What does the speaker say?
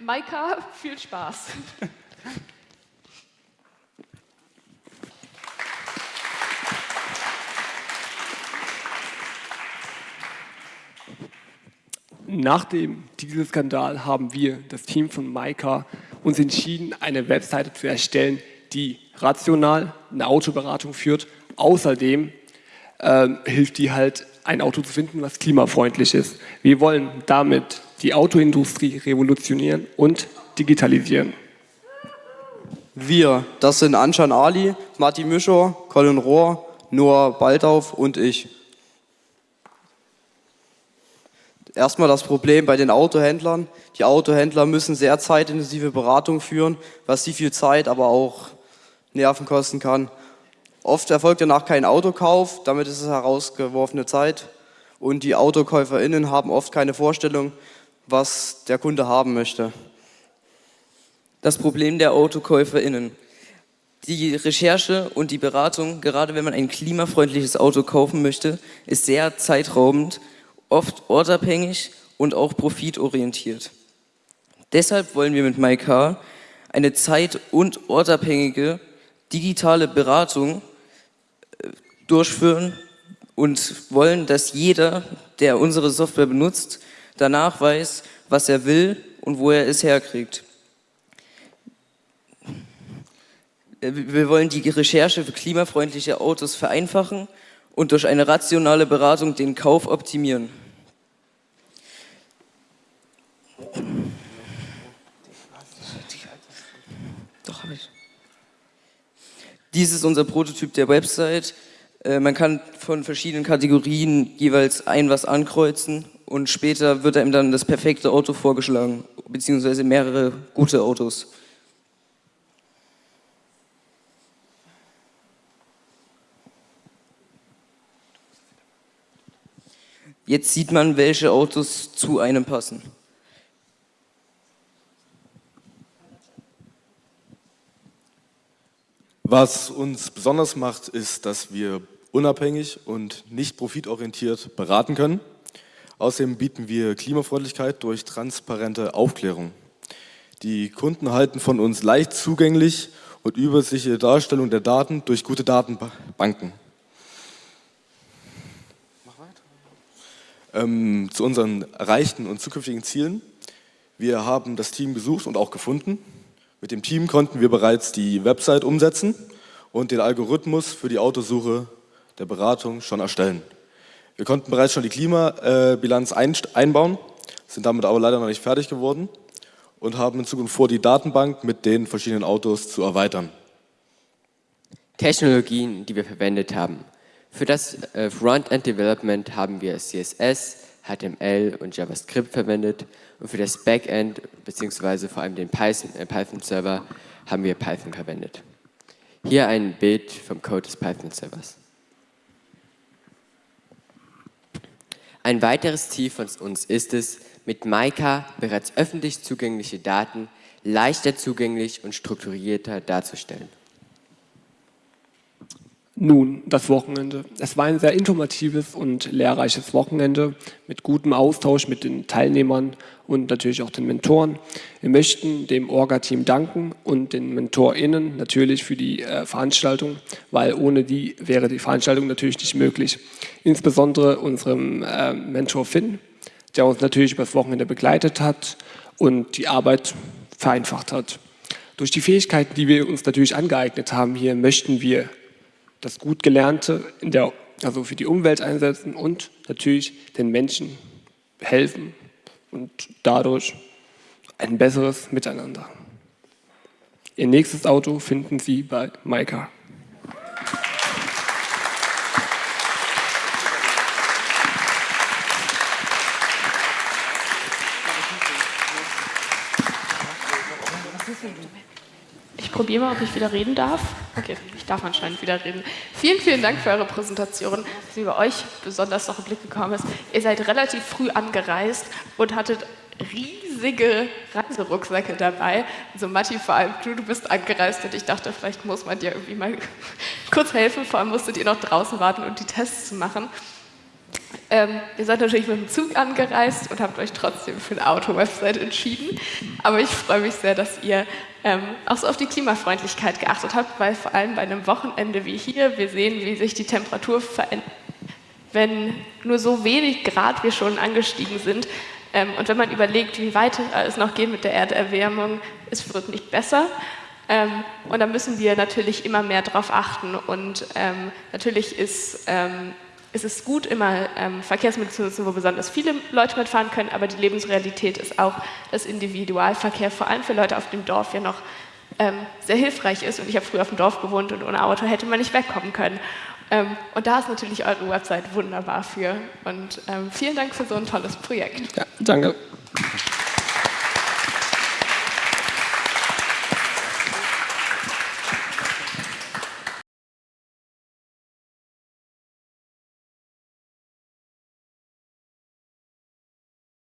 Maika, viel Spaß. Nach dem Dieselskandal haben wir, das Team von Maika, uns entschieden, eine Webseite zu erstellen, die rational eine Autoberatung führt. Außerdem äh, hilft die halt, ein Auto zu finden, was klimafreundlich ist. Wir wollen damit die Autoindustrie revolutionieren und digitalisieren. Wir, das sind Anshan Ali, Matti Mischer, Colin Rohr, Noah Baldauf und ich. Erstmal das Problem bei den Autohändlern. Die Autohändler müssen sehr zeitintensive Beratung führen, was sie viel Zeit, aber auch Nerven kosten kann. Oft erfolgt danach kein Autokauf, damit ist es herausgeworfene Zeit. Und die AutokäuferInnen haben oft keine Vorstellung, was der Kunde haben möchte. Das Problem der AutokäuferInnen. Die Recherche und die Beratung, gerade wenn man ein klimafreundliches Auto kaufen möchte, ist sehr zeitraubend oft ortabhängig und auch profitorientiert. Deshalb wollen wir mit MyCar eine zeit- und ortabhängige digitale Beratung äh, durchführen und wollen, dass jeder, der unsere Software benutzt, danach weiß, was er will und wo er es herkriegt. Wir wollen die Recherche für klimafreundliche Autos vereinfachen und durch eine rationale Beratung den Kauf optimieren. Doch, habe ich. Dies ist unser Prototyp der Website. Äh, man kann von verschiedenen Kategorien jeweils ein was ankreuzen und später wird einem dann das perfekte Auto vorgeschlagen, beziehungsweise mehrere gute Autos. Jetzt sieht man, welche Autos zu einem passen. Was uns besonders macht, ist, dass wir unabhängig und nicht profitorientiert beraten können. Außerdem bieten wir Klimafreundlichkeit durch transparente Aufklärung. Die Kunden erhalten von uns leicht zugänglich und übersichtliche Darstellung der Daten durch gute Datenbanken. ähm, zu unseren erreichten und zukünftigen Zielen. Wir haben das Team gesucht und auch gefunden. Mit dem Team konnten wir bereits die Website umsetzen und den Algorithmus für die Autosuche der Beratung schon erstellen. Wir konnten bereits schon die Klimabilanz einbauen, sind damit aber leider noch nicht fertig geworden und haben in Zukunft vor, die Datenbank mit den verschiedenen Autos zu erweitern. Technologien, die wir verwendet haben. Für das äh, Frontend Development haben wir CSS, HTML und JavaScript verwendet und für das Backend bzw. vor allem den äh, Python-Server haben wir Python verwendet. Hier ein Bild vom Code des Python-Servers. Ein weiteres Ziel von uns ist es, mit Maika bereits öffentlich zugängliche Daten leichter zugänglich und strukturierter darzustellen. Nun, das Wochenende. Es war ein sehr informatives und lehrreiches Wochenende mit gutem Austausch mit den Teilnehmern und natürlich auch den Mentoren. Wir möchten dem Orga-Team danken und den MentorInnen natürlich für die äh, Veranstaltung, weil ohne die wäre die Veranstaltung natürlich nicht möglich. Insbesondere unserem äh, Mentor Finn, der uns natürlich über das Wochenende begleitet hat und die Arbeit vereinfacht hat. Durch die Fähigkeiten, die wir uns natürlich angeeignet haben hier, möchten wir das gut Gelernte in der, also für die Umwelt einsetzen und natürlich den Menschen helfen und dadurch ein besseres Miteinander. Ihr nächstes Auto finden Sie bei Maika. probiere mal, ob ich wieder reden darf. Okay, ich darf anscheinend wieder reden. Vielen, vielen Dank für eure Präsentation, mir bei euch besonders noch ein Blick gekommen ist. Ihr seid relativ früh angereist und hattet riesige Reiserucksäcke dabei. Also Matti, vor allem du, du bist angereist und ich dachte, vielleicht muss man dir irgendwie mal kurz helfen. Vor allem musstet ihr noch draußen warten und die Tests machen. Ähm, ihr seid natürlich mit dem Zug angereist und habt euch trotzdem für eine Auto-Website entschieden. Aber ich freue mich sehr, dass ihr ähm, auch so auf die Klimafreundlichkeit geachtet habt, weil vor allem bei einem Wochenende wie hier, wir sehen, wie sich die Temperatur verändert, wenn nur so wenig Grad wir schon angestiegen sind. Ähm, und wenn man überlegt, wie weit es noch geht mit der Erderwärmung, es wird nicht besser. Ähm, und da müssen wir natürlich immer mehr drauf achten. Und ähm, natürlich ist ähm, es ist gut, immer ähm, Verkehrsmittel zu nutzen, wo besonders viele Leute mitfahren können, aber die Lebensrealität ist auch, dass Individualverkehr vor allem für Leute auf dem Dorf ja noch ähm, sehr hilfreich ist. Und ich habe früher auf dem Dorf gewohnt und ohne Auto hätte man nicht wegkommen können. Ähm, und da ist natürlich eure Website wunderbar für. Und ähm, vielen Dank für so ein tolles Projekt. Ja, danke.